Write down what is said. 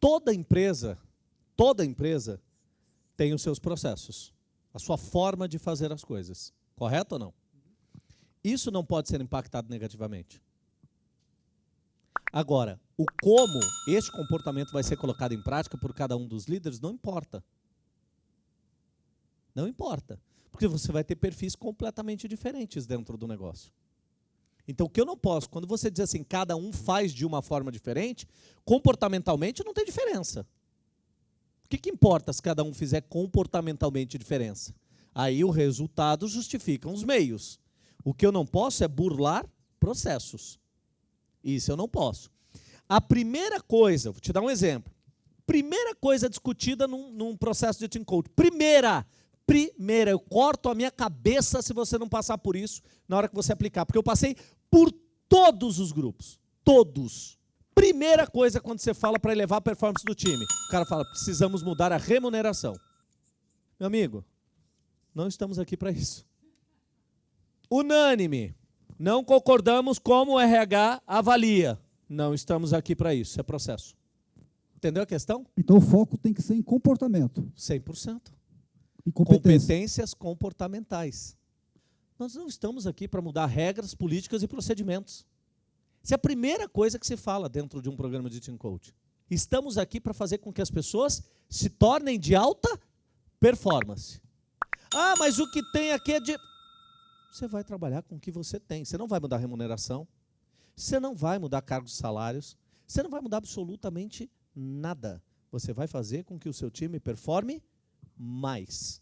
Toda empresa, toda empresa tem os seus processos, a sua forma de fazer as coisas. Correto ou não? Isso não pode ser impactado negativamente. Agora, o como este comportamento vai ser colocado em prática por cada um dos líderes não importa. Não importa. Porque você vai ter perfis completamente diferentes dentro do negócio. Então, o que eu não posso, quando você diz assim, cada um faz de uma forma diferente, comportamentalmente não tem diferença. O que, que importa se cada um fizer comportamentalmente diferença? Aí o resultado justifica os meios. O que eu não posso é burlar processos. Isso eu não posso. A primeira coisa, vou te dar um exemplo. Primeira coisa discutida num, num processo de team coach. Primeira, primeira, eu corto a minha cabeça se você não passar por isso na hora que você aplicar. Porque eu passei por todos os grupos. Todos. Primeira coisa quando você fala para elevar a performance do time. O cara fala, precisamos mudar a remuneração. Meu amigo, não estamos aqui para isso. Unânime. Não concordamos como o RH avalia. Não estamos aqui para isso, é processo. Entendeu a questão? Então o foco tem que ser em comportamento. 100%. Em competência. Competências comportamentais. Nós não estamos aqui para mudar regras, políticas e procedimentos. Essa é a primeira coisa que se fala dentro de um programa de Team Coach. Estamos aqui para fazer com que as pessoas se tornem de alta performance. Ah, mas o que tem aqui é de... Você vai trabalhar com o que você tem. Você não vai mudar remuneração. Você não vai mudar cargos e salários. Você não vai mudar absolutamente nada. Você vai fazer com que o seu time performe mais.